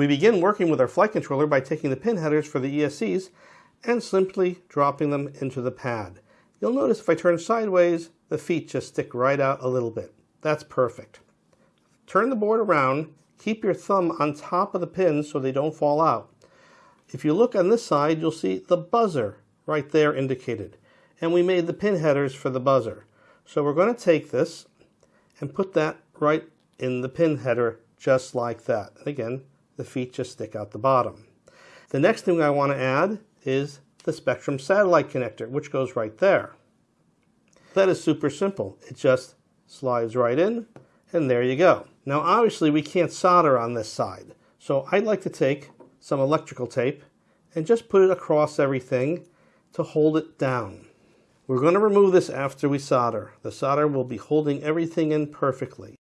We begin working with our flight controller by taking the pin headers for the ESCs and simply dropping them into the pad. You'll notice if I turn sideways, the feet just stick right out a little bit. That's perfect. Turn the board around, keep your thumb on top of the pins so they don't fall out. If you look on this side, you'll see the buzzer right there indicated. And we made the pin headers for the buzzer. So we're going to take this and put that right in the pin header just like that. Again, the feet just stick out the bottom. The next thing I want to add is the Spektrum satellite connector, which goes right there. That is super simple. It just slides right in, and there you go. Now, obviously, we can't solder on this side, so I'd like to take some electrical tape and just put it across everything to hold it down. We're going to remove this after we solder. The solder will be holding everything in perfectly.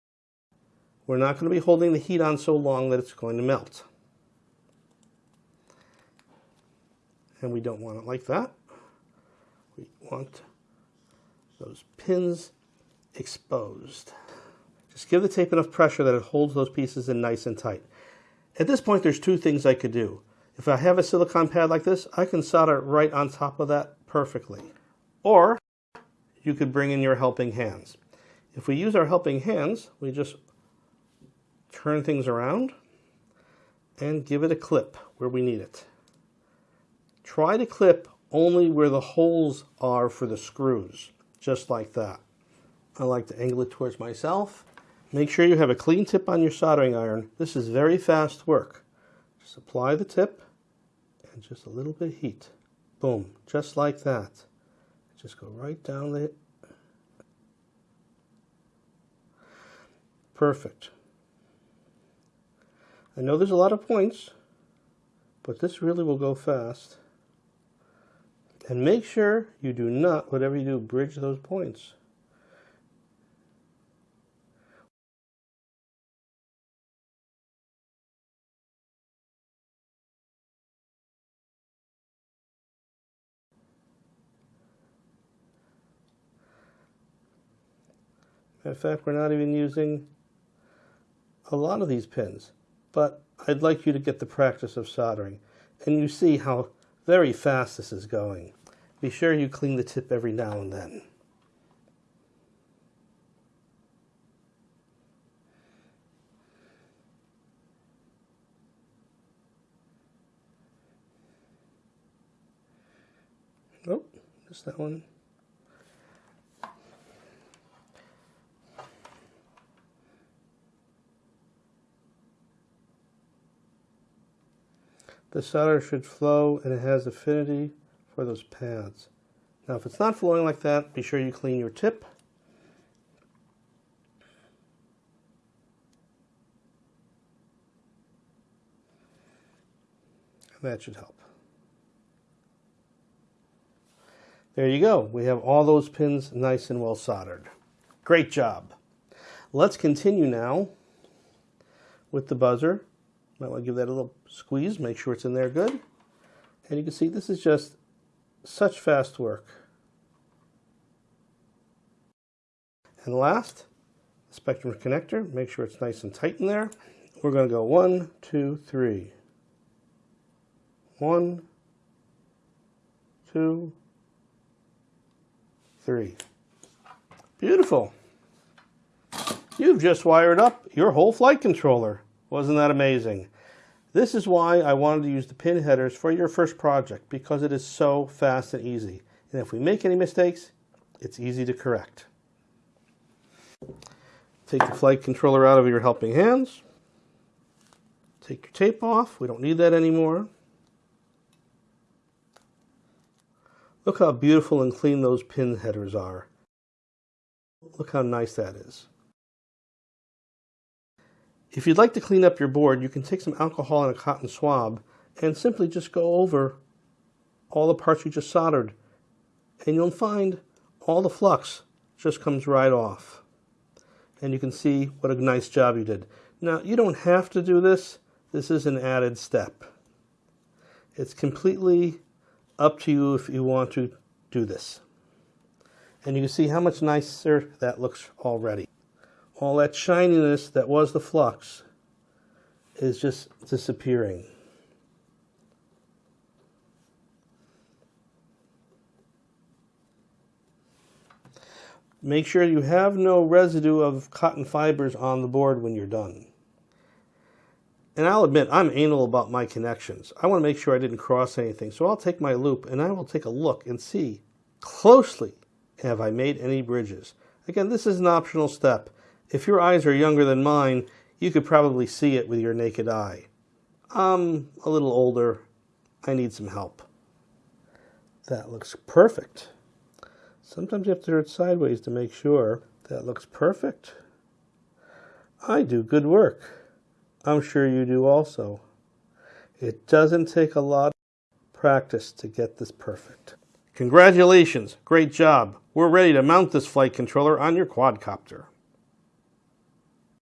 We're not going to be holding the heat on so long that it's going to melt. And we don't want it like that. We want those pins exposed. Just give the tape enough pressure that it holds those pieces in nice and tight. At this point, there's two things I could do. If I have a silicon pad like this, I can solder right on top of that perfectly. Or you could bring in your helping hands. If we use our helping hands, we just turn things around and give it a clip where we need it. Try to clip only where the holes are for the screws, just like that. I like to angle it towards myself. Make sure you have a clean tip on your soldering iron. This is very fast work. Just apply the tip and just a little bit of heat. Boom, just like that. Just go right down there. Perfect. I know there's a lot of points, but this really will go fast. And make sure you do not, whatever you do, bridge those points. In fact, we're not even using a lot of these pins, but I'd like you to get the practice of soldering. And you see how very fast this is going. Be sure you clean the tip every now and then. Oh, just that one. The solder should flow and it has affinity for those pads. Now if it's not flowing like that, be sure you clean your tip. And that should help. There you go. We have all those pins nice and well soldered. Great job. Let's continue now with the buzzer. Might want to give that a little squeeze, make sure it's in there good. And you can see this is just such fast work. And last, the Spektrum connector. Make sure it's nice and tight in there. We're going to go one, two, three. One, two, three. Beautiful. You've just wired up your whole flight controller. Wasn't that amazing? This is why I wanted to use the pin headers for your first project because it is so fast and easy. And if we make any mistakes, it's easy to correct. Take the flight controller out of your helping hands. Take your tape off. We don't need that anymore. Look how beautiful and clean those pin headers are. Look how nice that is. If you'd like to clean up your board, you can take some alcohol and a cotton swab and simply just go over all the parts you just soldered. And you'll find all the flux just comes right off. And you can see what a nice job you did. Now, you don't have to do this. This is an added step. It's completely up to you if you want to do this. And you can see how much nicer that looks already all that shininess that was the flux is just disappearing. Make sure you have no residue of cotton fibers on the board when you're done. And I'll admit, I'm anal about my connections. I want to make sure I didn't cross anything. So I'll take my loupe and I will take a look and see closely have I made any bridges. Again, this is an optional step. If your eyes are younger than mine, you could probably see it with your naked eye. I'm a little older. I need some help. That looks perfect. Sometimes you have to turn it sideways to make sure. That looks perfect. I do good work. I'm sure you do also. It doesn't take a lot of practice to get this perfect. Congratulations, great job. We're ready to mount this flight controller on your quadcopter.